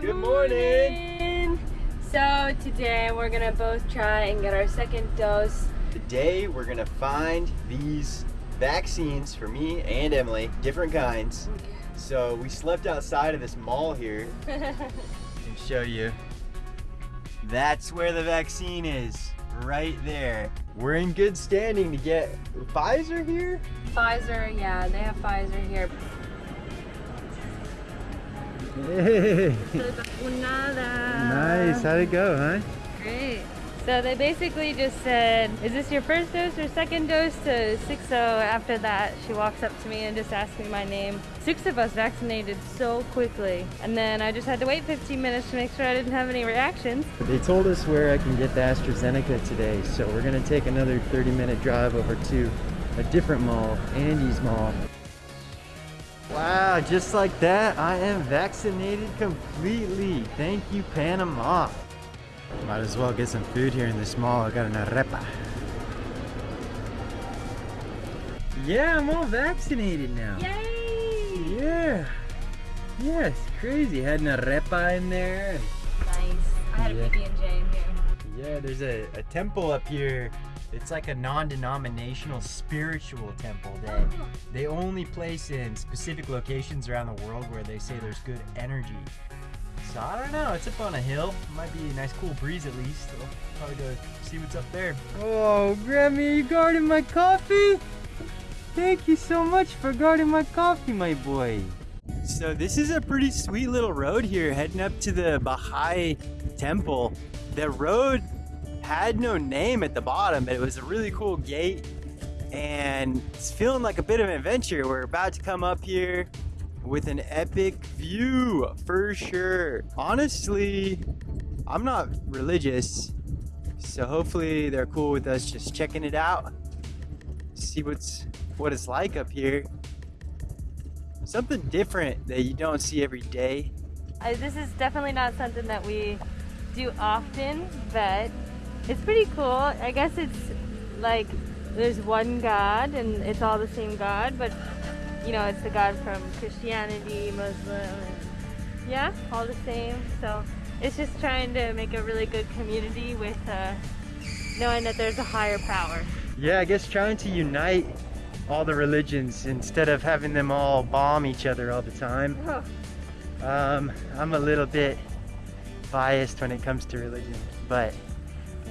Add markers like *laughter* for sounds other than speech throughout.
Good, Good morning. So today we're gonna both try and get our second dose. Today we're gonna find these vaccines for me and Emily, different kinds. So we slept outside of this mall here. *laughs* Show you. That's where the vaccine is, right there. We're in good standing to get Pfizer here. Pfizer, yeah, they have Pfizer here. Hey, nice. How'd it go, huh? Great. So they basically just said, is this your first dose or second dose to six so after that she walks up to me and just asks me my name. Six of us vaccinated so quickly. And then I just had to wait 15 minutes to make sure I didn't have any reactions. They told us where I can get the AstraZeneca today, so we're gonna take another 30 minute drive over to a different mall, Andy's Mall. Wow, just like that, I am vaccinated completely. Thank you, Panama. Might as well get some food here in this mall. I got an arepa. Yeah, I'm all vaccinated now. Yay! Yeah. Yeah, it's crazy. Had an arepa in there. Nice. I had Yeah. a PB&J in here. Yeah, there's a, a temple up here. It's like a non-denominational spiritual temple that oh. they only place in specific locations around the world where they say there's good energy. So I don't know, it's up on a hill. Might be a nice cool breeze at least. I'll probably go see what's up there. Oh, Grammy, you guarding my coffee? Thank you so much for guarding my coffee, my boy. So this is a pretty sweet little road here heading up to the Baha'i temple. The road had no name at the bottom, but it was a really cool gate and it's feeling like a bit of an adventure. We're about to come up here with an epic view for sure. Honestly, I'm not religious, so hopefully they're cool with us just checking it out. See what's what it's like up here. Something different that you don't see every day. I, this is definitely not something that we do often, but it's pretty cool. I guess it's like there's one God and it's all the same God, but you know, it's the God from Christianity, Muslim, and yeah, all the same. So it's just trying to make a really good community with uh, knowing that there's a higher power. Yeah, I guess trying to unite all the religions instead of having them all bomb each other all the time. Um, I'm a little bit biased when it comes to religion, but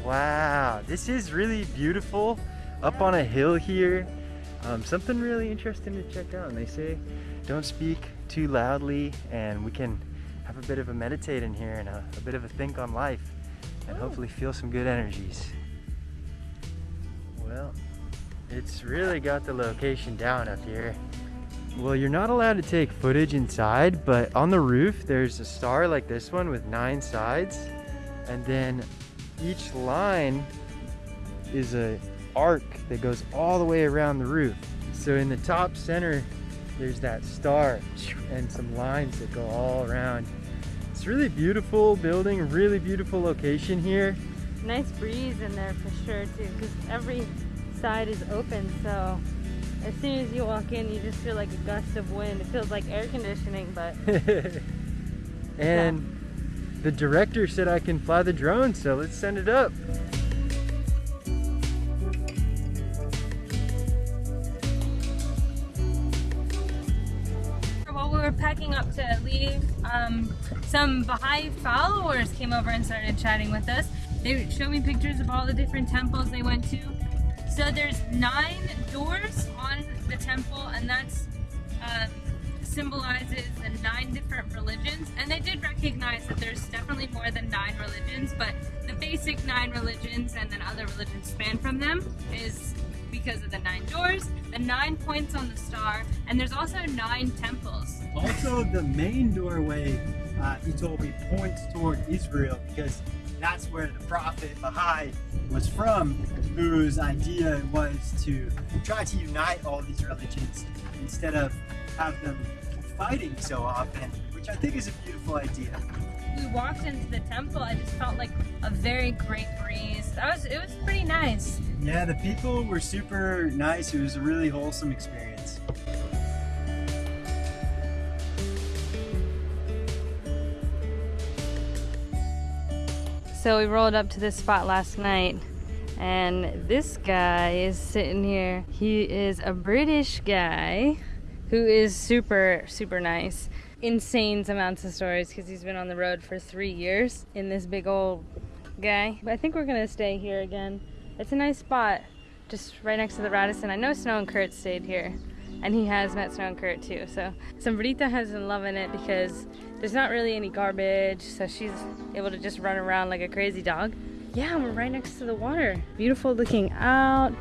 wow, this is really beautiful up on a hill here. Um, something really interesting to check out. And they say don't speak too loudly, and we can have a bit of a meditate in here and a, a bit of a think on life, and Ooh. hopefully feel some good energies. Well, it's really got the location down up here. Well, you're not allowed to take footage inside, but on the roof, there's a star like this one with nine sides. And then each line is a arc that goes all the way around the roof. So in the top center, there's that star and some lines that go all around. It's really beautiful building, really beautiful location here. Nice breeze in there for sure too, because every side is open. So as soon as you walk in, you just feel like a gust of wind. It feels like air conditioning, but *laughs* and the director said I can fly the drone, so let's send it up. while we were packing up to leave, um, some Baha'i followers came over and started chatting with us. They showed me pictures of all the different temples they went to. So there's nine doors on the temple, and that's uh, symbolizes the nine different religions. And they did recognize that there's definitely more than nine religions, but the basic nine religions and then other religions span from them is because of the nine doors, the nine points on the star, and there's also nine temples. Also, the main doorway, uh, he told me, points toward Israel because that's where the prophet Baha'i was from, whose idea was to try to unite all these religions instead of have them fighting so often, which I think is a beautiful idea. We walked into the temple, I just felt like a very great breeze. That was it was pretty nice. Yeah, the people were super nice. It was a really wholesome experience. So we rolled up to this spot last night and this guy is sitting here. He is a British guy who is super, super nice. Insane amounts of stories because he's been on the road for three years in this big old guy. But I think we're gonna stay here again. It's a nice spot, just right next to the Radisson. I know Snow and Kurt stayed here and he has met Snow and Kurt too. So Sombrita has been loving it because there's not really any garbage, so she's able to just run around like a crazy dog. Yeah, we're right next to the water. Beautiful looking out.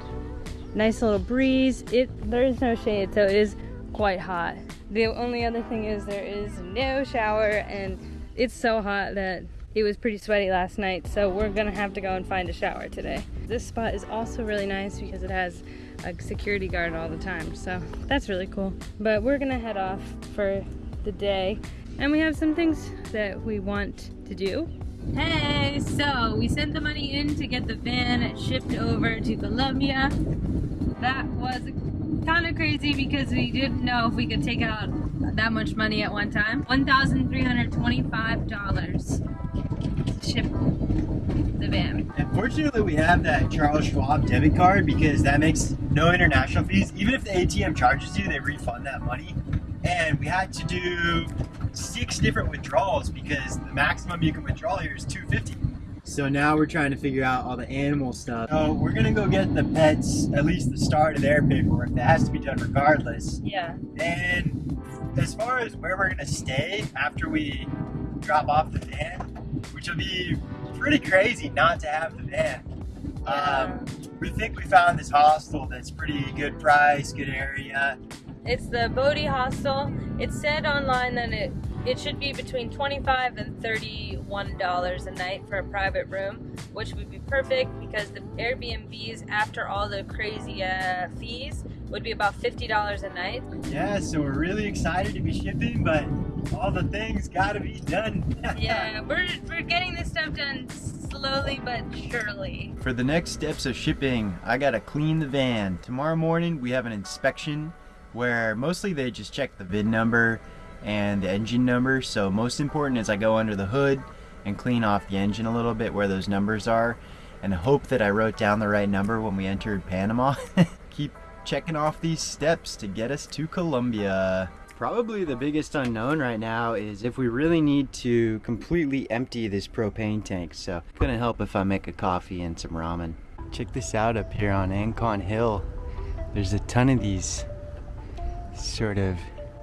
Nice little breeze. It there is no shade, so it is quite hot. The only other thing is there is no shower and it's so hot that it was pretty sweaty last night, so we're gonna have to go and find a shower today. This spot is also really nice because it has a security guard all the time, so that's really cool. But we're gonna head off for the day, and we have some things that we want to do. Hey, so we sent the money in to get the van shipped over to Colombia. That was kind of crazy because we didn't know if we could take out that much money at one time. $1,325 to ship the van. Unfortunately, we have that Charles Schwab debit card because that makes no international fees. Even if the ATM charges you, they refund that money. And we had to do six different withdrawals because the maximum you can withdraw here is 250. So now we're trying to figure out all the animal stuff. So we're gonna go get the pets, at least the start of their paperwork. That has to be done regardless. Yeah. And as far as where we're gonna stay after we drop off the van, which will be pretty crazy not to have the van. Um, we think we found this hostel that's pretty good price, good area. It's the Bodhi Hostel. It said online that it it should be between 25 and 31 dollars a night for a private room, which would be perfect because the Airbnbs after all the crazy uh, fees would be about 50 dollars a night. Yeah, so we're really excited to be shipping, but all the things gotta be done. *laughs* yeah, we're we're getting this stuff done slowly but surely. For the next steps of shipping, I gotta clean the van. Tomorrow morning we have an inspection where mostly they just check the VIN number and the engine number. So most important is I go under the hood and clean off the engine a little bit where those numbers are and hope that I wrote down the right number when we entered Panama. *laughs* Keep checking off these steps to get us to Colombia. Probably the biggest unknown right now is if we really need to completely empty this propane tank. So gonna help if I make a coffee and some ramen. Check this out up here on Ancon Hill. There's a ton of these sort of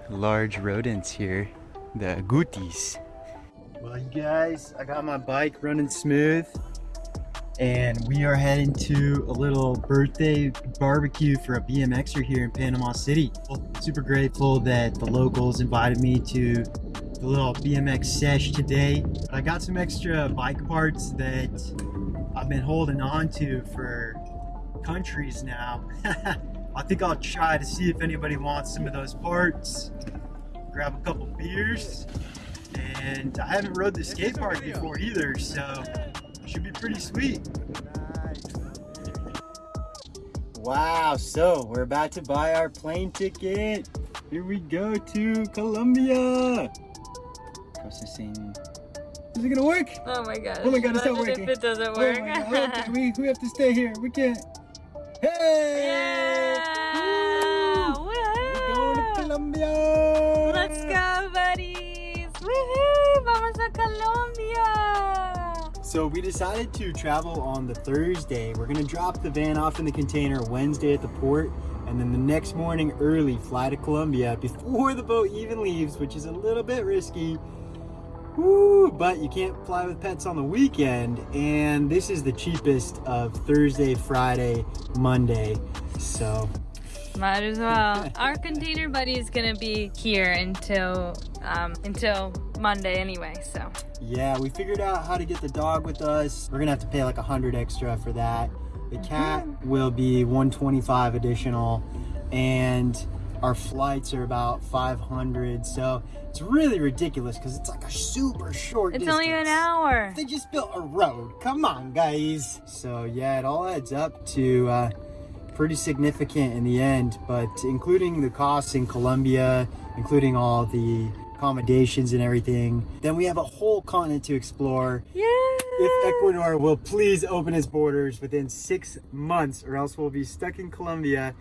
large rodents here, the agoutis. Well, you guys, I got my bike running smooth and we are heading to a little birthday barbecue for a BMXer here in Panama City. Super grateful that the locals invited me to the little BMX sesh today. I got some extra bike parts that I've been holding on to for countries now. *laughs* I think I'll try to see if anybody wants some of those parts. Grab a couple beers. And I haven't rode the skate park before either, so should be pretty sweet. Wow, so we're about to buy our plane ticket. Here we go to Colombia. Processing. Is it gonna work? Oh my god. Oh my god, it's not working. If it doesn't Oh work. my God. Okay, we, we have to stay here. We can't. Hey! yeah! Woo! We're going to Colombia! Let's go, buddies! Woohoo! Vamos a Colombia! So we decided to travel on the Thursday. We're gonna drop the van off in the container Wednesday at the port, and then the next morning early fly to Colombia before the boat even leaves, which is a little bit risky. Woo, but you can't fly with pets on the weekend, and this is the cheapest of Thursday, Friday, Monday. So Might as well. Our container buddy is gonna be here until um, until Monday anyway, so. Yeah, we figured out how to get the dog with us. We're gonna have to pay like a hundred extra for that. The cat will be 125 additional, and our flights are about 500. So it's really ridiculous because it's like a super short. It's only an hour. They just built a road. Come on, guys. So yeah, it all adds up to uh, pretty significant in the end. But including the costs in Colombia, including all the accommodations and everything, then we have a whole continent to explore. Yeah! if Ecuador will please open its borders within six months, or else we'll be stuck in Colombia.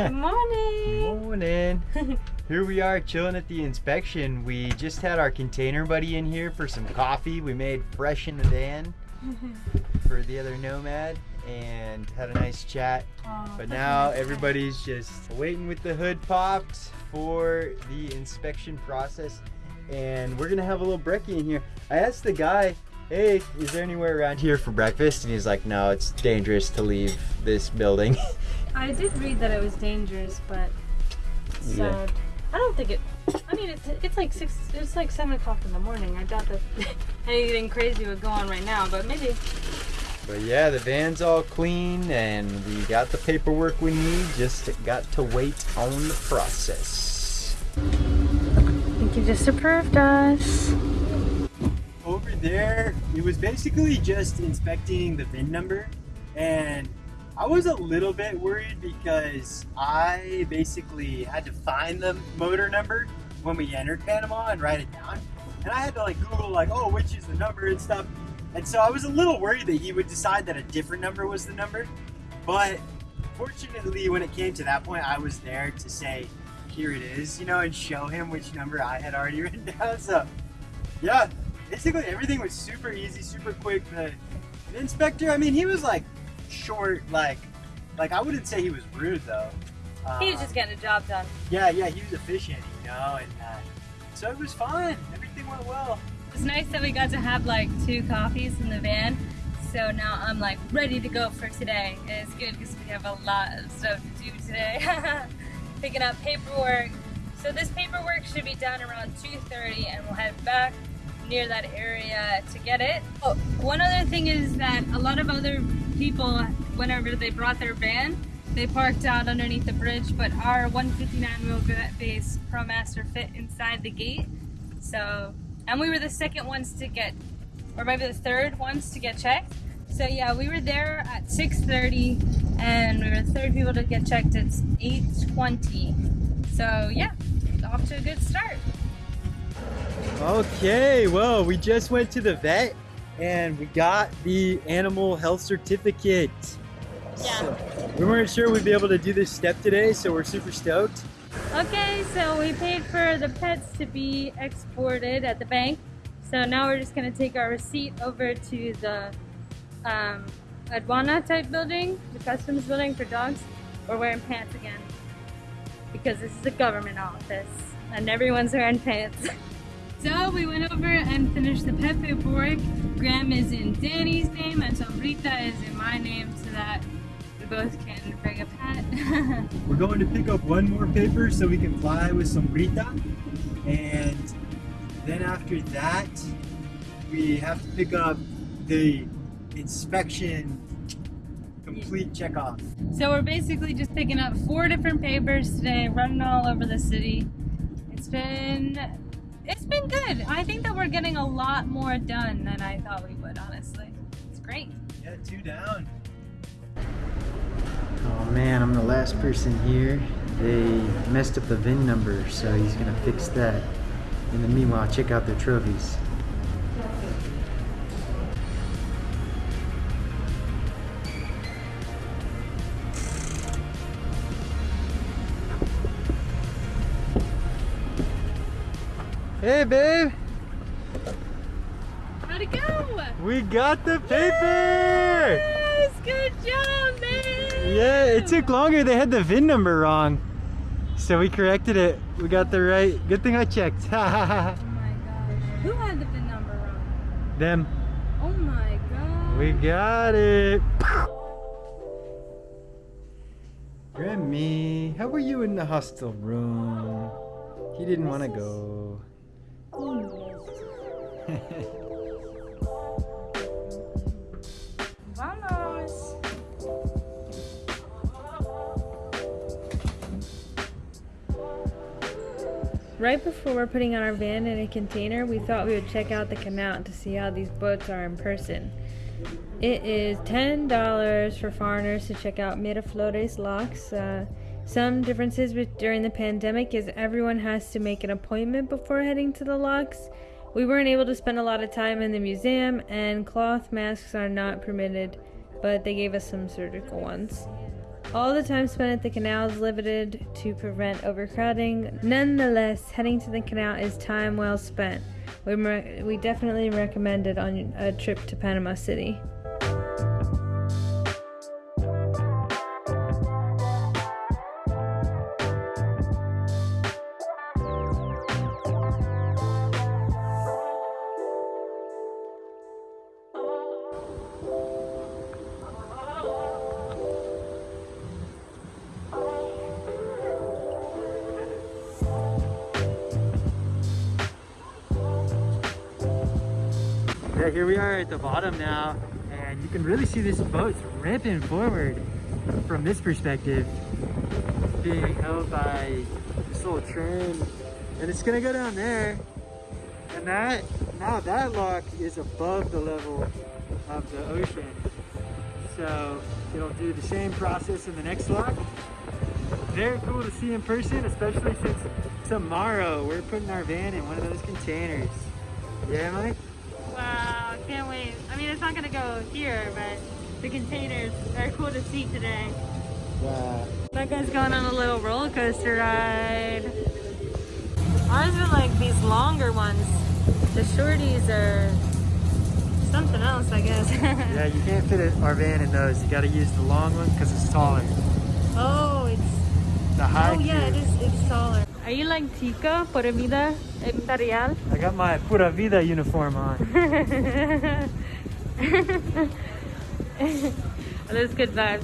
Good *laughs* morning. Morning. *laughs* here we are chilling at the inspection. We just had our container buddy in here for some coffee. We made fresh in the van *laughs* for the other nomad and had a nice chat. But now everybody's just waiting with the hood popped for the inspection process. And we're gonna have a little brekkie in here. I asked the guy, hey, is there anywhere around here for breakfast? And he's like, no, it's dangerous to leave this building. I did read that it was dangerous, but Yeah. I don't think it. I mean, it's it's like six. It's like seven o'clock in the morning. I doubt that *laughs* anything crazy would go on right now, but maybe. But yeah, the van's all clean and we got the paperwork we need, just got to wait on the process. I think you just approved us. over there, it was basically just inspecting the VIN number, and I was a little bit worried because I basically had to find the motor number when we entered Panama and write it down, and I had to like Google like, oh, which is the number and stuff, and so I was a little worried that he would decide that a different number was the number, but fortunately, when it came to that point, I was there to say, here it is, you know, and show him which number I had already *laughs* written down. So, yeah, basically everything was super easy, super quick. The, the inspector, I mean, he was like short, like, like I wouldn't say he was rude though. Uh, He was just getting the job done. yeah, yeah, he was efficient, you know, and uh, so it was fun. Everything went well. It's nice that we got to have like two coffees in the van. So now I'm like ready to go for today. And it's good because we have a lot of stuff to do today. *laughs* Picking up paperwork. So this paperwork should be done around 2.30 and we'll head back near that area to get it. Oh, one other thing is that a lot of other people, whenever they brought their van, they parked out underneath the bridge, but our 159 wheelbase ProMaster fit inside the gate. So, and we were the second ones to get, or maybe the third ones to get checked. So yeah, we were there at 6.30 and we were the third people to get checked at 8.20. So yeah, off to a good start. Okay, well, we just went to the vet and we got the animal health certificate. Yeah. So, we weren't sure we'd be able to do this step today, so we're super stoked. Okay, so we paid for the pets to be exported at the bank. So now we're just gonna take our receipt over to the um, aduana type building, the customs building for dogs. We're wearing pants again because this is a government office and everyone's wearing pants. *laughs* So we went over and finished the pet paperwork. Graham is in Danny's name and Sombrita is in my name so that we both can bring a pet. *laughs* We're going to pick up one more paper so we can fly with Sombrita. And then after that, we have to pick up the inspection complete check off. So we're basically just picking up four different papers today, running all over the city. It's been been good. I think that we're getting a lot more done than I thought we would, honestly. It's great. Yeah, two down. Oh man, I'm the last person here. They messed up the VIN number, so he's gonna fix that. In the meanwhile, check out their trophies. Hey babe, How'd it go? we got the paper! Yes, good job, man. Yeah, it took longer. They had the VIN number wrong. So we corrected it. We got the right. Good thing I checked. *laughs* Oh my gosh. Who had the VIN number wrong? Them. Oh my god. We got it. Grammy, how were you in the hostel room? He didn't want to go. Right before we're putting on our van in a container, we thought we would check out the canal to see how these boats are in person. It is $10 for foreigners to check out Miraflores locks. Uh, Some differences with during the pandemic is everyone has to make an appointment before heading to the locks. We weren't able to spend a lot of time in the museum, and cloth masks are not permitted, but they gave us some surgical ones. All the time spent at the canal is limited to prevent overcrowding. Nonetheless, heading to the canal is time well spent. We, we definitely recommend it on a trip to Panama City. The bottom now, and you can really see this boat's ripping forward from this perspective, being held by this little train, and it's gonna go down there, and that now that lock is above the level of the ocean, so it'll do the same process in the next lock. Very cool to see in person, especially since tomorrow we're putting our van in one of those containers. Yeah, Emily? Wow, can't wait. I mean, it's not gonna go here, but the containers are cool to see today. Wow. That guy's going on a little roller coaster ride. Ours are like these longer ones. The shorties are something else, I guess. *laughs* Yeah, you can't fit it- our van in those. You got to use the long one because it's taller. oh, it's The high. oh yeah, it is. It's taller. Are you like Tika por vida imperial? I got my Pura Vida uniform on. Those good vibes.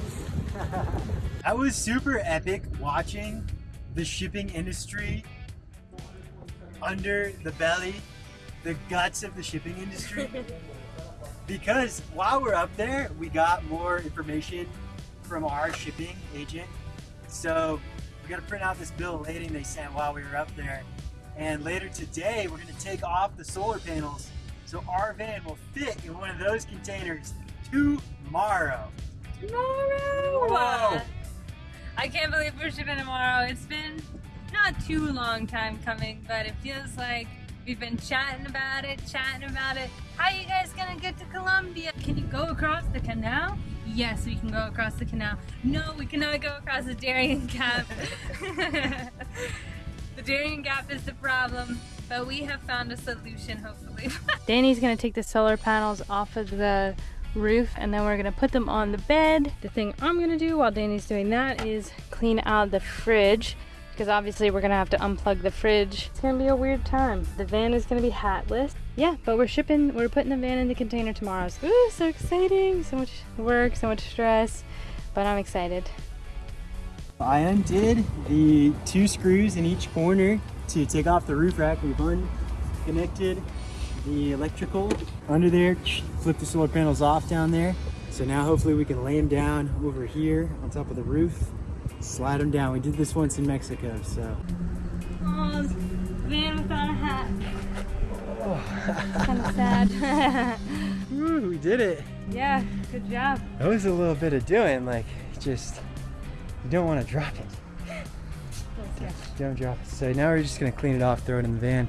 That was super epic watching the shipping industry under the belly, the guts of the shipping industry. *laughs* because while we're up there, we got more information from our shipping agent. So we got to print out this bill of lading they sent while we were up there. And later today, we're going to take off the solar panels so our van will fit in one of those containers tomorrow. Tomorrow. Whoa. I can't believe we're shipping tomorrow. It's been not too long time coming, but it feels like we've been chatting about it, chatting about it. How are you guys gonna get to Colombia? Can you go across the canal? Yes, we can go across the canal. No, we cannot go across the Darien Gap. *laughs* the Darien Gap is the problem, but we have found a solution, hopefully. *laughs* Danny's gonna take the solar panels off of the roof and then we're gonna put them on the bed. The thing I'm gonna do while Danny's doing that is clean out the fridge because obviously we're gonna have to unplug the fridge. It's gonna be a weird time. The van is gonna be hatless. Yeah, but we're shipping, we're putting the van in the container tomorrow. So, ooh, so exciting. So much work, so much stress, but I'm excited. I undid the two screws in each corner to take off the roof rack. We've unconnected the electrical under there, flip the solar panels off down there. So now hopefully we can lay them down over here on top of the roof, slide them down. We did this once in Mexico, so. Oh, van without a hat. kind of sad. *laughs* *laughs* Woo, we did it. yeah, good job. That was a little bit of doing, like just, you don't want to drop it. *laughs* Yeah. Don't drop it. So now we're just gonna clean it off, throw it in the van.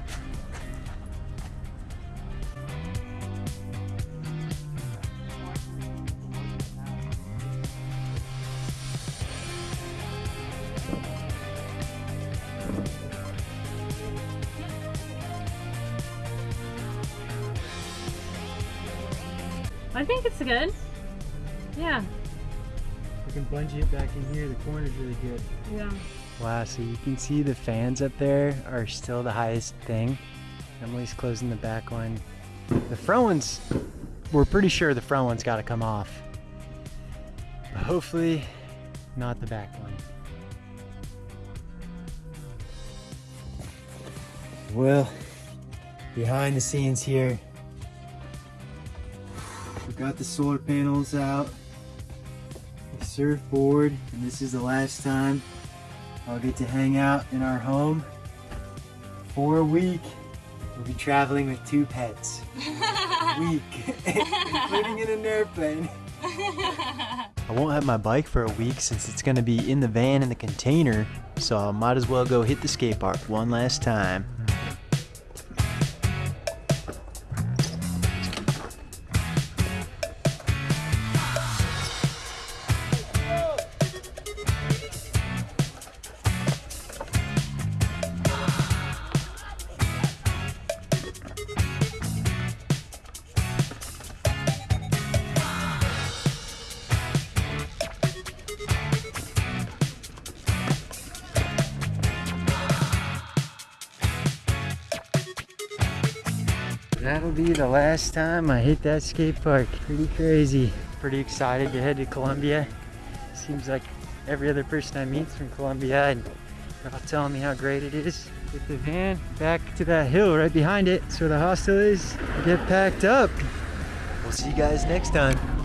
Good. Yeah. We can bungee it back in here. The corner's really good. Yeah. Wow, so you can see the fans up there are still the highest thing. Emily's closing the back one. The front ones, we're pretty sure the front one's got to come off. But hopefully, not the back one. Well, behind the scenes here, we got the solar panels out, the surfboard, and this is the last time I'll get to hang out in our home for a week. We'll be traveling with two pets. A *laughs* week, *laughs* Living in an airplane. I won't have my bike for a week since it's gonna be in the van in the container, so I might as well go hit the skate park one last time. That'll be the last time I hit that skate park. Pretty crazy. Pretty excited to head to Colombia. Seems like every other person I meet's from Colombia and they're all telling me how great it is. Get the van back to that hill right behind it. That's where the hostel is. Get packed up. We'll see you guys next time.